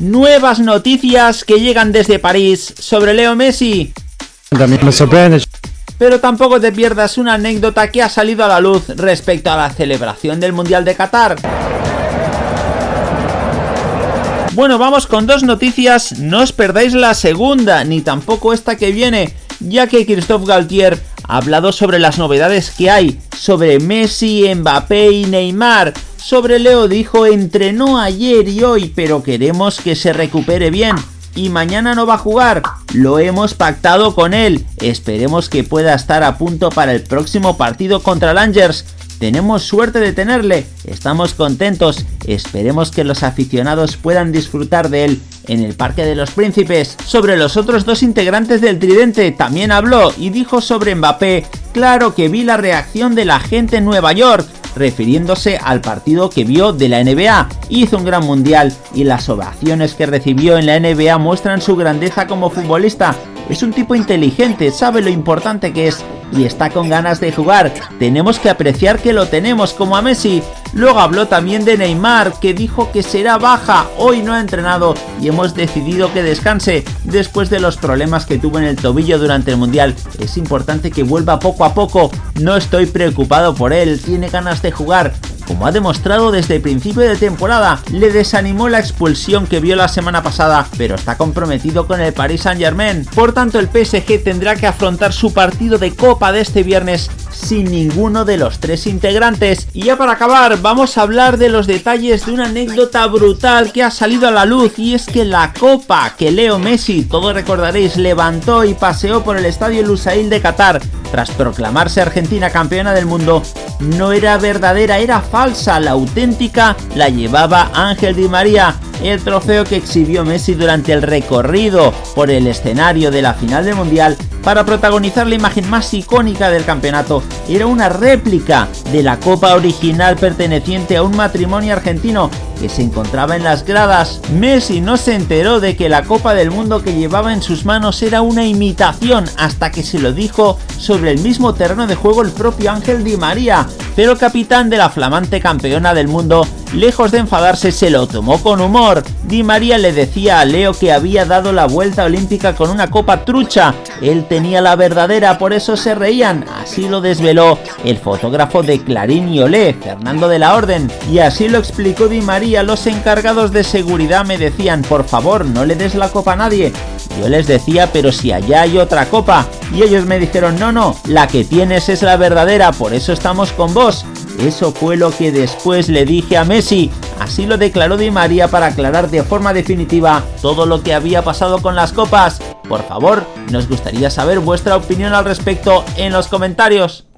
nuevas noticias que llegan desde París sobre Leo Messi. También me sorprende. Pero tampoco te pierdas una anécdota que ha salido a la luz respecto a la celebración del Mundial de Qatar. Bueno, vamos con dos noticias, no os perdáis la segunda, ni tampoco esta que viene, ya que Christophe Galtier ha hablado sobre las novedades que hay, sobre Messi, Mbappé y Neymar. Sobre Leo dijo, entrenó ayer y hoy, pero queremos que se recupere bien. Y mañana no va a jugar, lo hemos pactado con él, esperemos que pueda estar a punto para el próximo partido contra Langers. Tenemos suerte de tenerle, estamos contentos, esperemos que los aficionados puedan disfrutar de él en el Parque de los Príncipes. Sobre los otros dos integrantes del Tridente también habló y dijo sobre Mbappé, claro que vi la reacción de la gente en Nueva York, refiriéndose al partido que vio de la NBA. Hizo un gran mundial y las ovaciones que recibió en la NBA muestran su grandeza como futbolista. Es un tipo inteligente, sabe lo importante que es y está con ganas de jugar. Tenemos que apreciar que lo tenemos como a Messi. Luego habló también de Neymar, que dijo que será baja, hoy no ha entrenado y hemos decidido que descanse después de los problemas que tuvo en el tobillo durante el Mundial. Es importante que vuelva poco a poco, no estoy preocupado por él, tiene ganas de jugar, como ha demostrado desde el principio de temporada, le desanimó la expulsión que vio la semana pasada, pero está comprometido con el Paris Saint Germain. Por tanto, el PSG tendrá que afrontar su partido de Copa de este viernes sin ninguno de los tres integrantes. Y ya para acabar, vamos a hablar de los detalles de una anécdota brutal que ha salido a la luz y es que la copa que Leo Messi, todos recordaréis, levantó y paseó por el estadio Lusail de Qatar tras proclamarse Argentina campeona del mundo, no era verdadera, era falsa, la auténtica la llevaba Ángel Di María, el trofeo que exhibió Messi durante el recorrido por el escenario de la final del Mundial para protagonizar la imagen más icónica del campeonato. Era una réplica de la copa original perteneciente a un matrimonio argentino que se encontraba en las gradas. Messi no se enteró de que la Copa del Mundo que llevaba en sus manos era una imitación hasta que se lo dijo sobre el mismo terreno de juego el propio Ángel Di María, pero capitán de la flamante campeona del mundo, lejos de enfadarse, se lo tomó con humor. Di María le decía a Leo que había dado la vuelta olímpica con una copa trucha, él tenía la verdadera, por eso se reían, así lo desveló el fotógrafo de Clarín y Olé, Fernando de la Orden, y así lo explicó Di María, los encargados de seguridad me decían, por favor, no le des la copa a nadie, yo les decía, pero si allá hay otra copa, y ellos me dijeron, no, no, la que tienes es la verdadera, por eso estamos con vos. Eso fue lo que después le dije a Messi. Así lo declaró Di María para aclarar de forma definitiva todo lo que había pasado con las copas. Por favor, nos gustaría saber vuestra opinión al respecto en los comentarios.